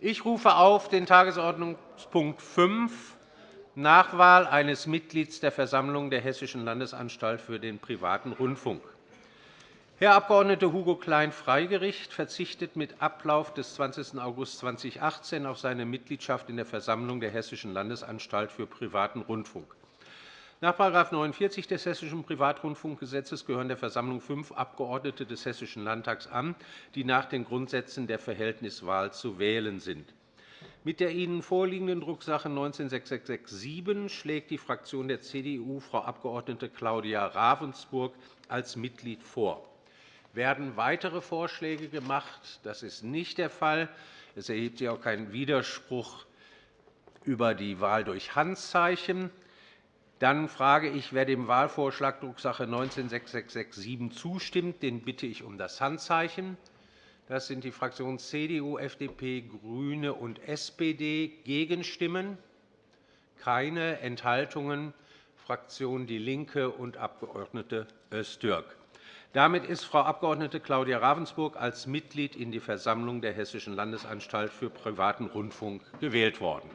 Ich rufe auf den Tagesordnungspunkt 5, Nachwahl eines Mitglieds der Versammlung der Hessischen Landesanstalt für den privaten Rundfunk. Herr Abg. Hugo Klein-Freigericht verzichtet mit Ablauf des 20. August 2018 auf seine Mitgliedschaft in der Versammlung der Hessischen Landesanstalt für privaten Rundfunk. Nach § 49 des Hessischen Privatrundfunkgesetzes gehören der Versammlung fünf Abgeordnete des Hessischen Landtags an, die nach den Grundsätzen der Verhältniswahl zu wählen sind. Mit der Ihnen vorliegenden Drucksache 19-6667 schlägt die Fraktion der CDU Frau Abg. Claudia Ravensburg als Mitglied vor. Werden weitere Vorschläge gemacht? Das ist nicht der Fall. Es erhebt sich auch kein Widerspruch über die Wahl durch Handzeichen. Dann frage ich, wer dem Wahlvorschlag Drucksache 19-6667 zustimmt. Den bitte ich um das Handzeichen. Das sind die Fraktionen CDU, FDP, GRÜNE und SPD. Gegenstimmen? Keine. Enthaltungen? Fraktion DIE LINKE und Abg. Öztürk. Damit ist Frau Abg. Claudia Ravensburg als Mitglied in die Versammlung der Hessischen Landesanstalt für privaten Rundfunk gewählt worden.